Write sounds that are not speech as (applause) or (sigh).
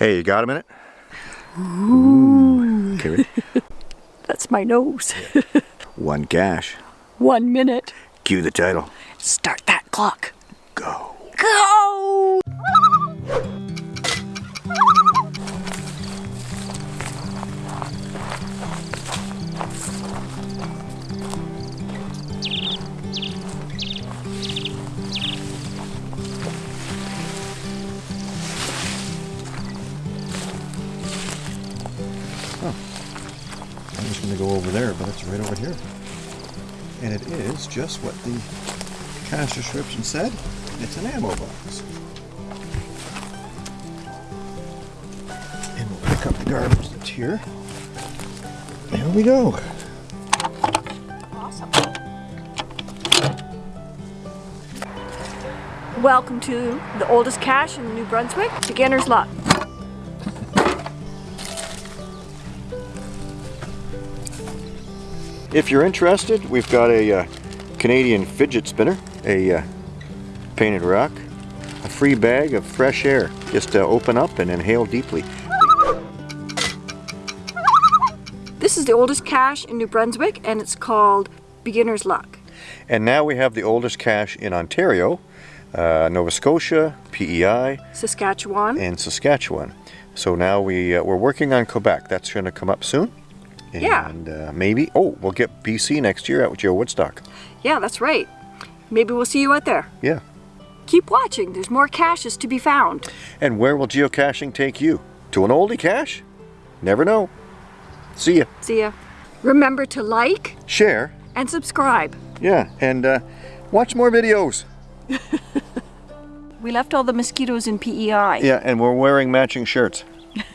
Hey, you got a minute? Ooh. Ready? (laughs) That's my nose. (laughs) One cache. One minute. Cue the title. Start that clock. Go! I'm just going to go over there, but it's right over here. And it is just what the cache description said. It's an ammo box. And we'll pick up the garbage that's here. There we go. Awesome. Welcome to the oldest cache in New Brunswick, Beginner's Luck. If you're interested, we've got a uh, Canadian fidget spinner, a uh, painted rock, a free bag of fresh air. Just uh, open up and inhale deeply. This is the oldest cache in New Brunswick and it's called Beginner's Luck. And now we have the oldest cache in Ontario, uh, Nova Scotia, PEI, Saskatchewan. and Saskatchewan. So now we, uh, we're working on Quebec. That's going to come up soon. Yeah. And uh, maybe, oh, we'll get BC next year at GeoWoodstock. Yeah, that's right. Maybe we'll see you out there. Yeah. Keep watching, there's more caches to be found. And where will geocaching take you? To an oldie cache? Never know. See ya. See ya. Remember to like Share. and subscribe. Yeah. And uh, watch more videos. (laughs) We left all the mosquitoes in PEI. Yeah. And we're wearing matching shirts. (laughs)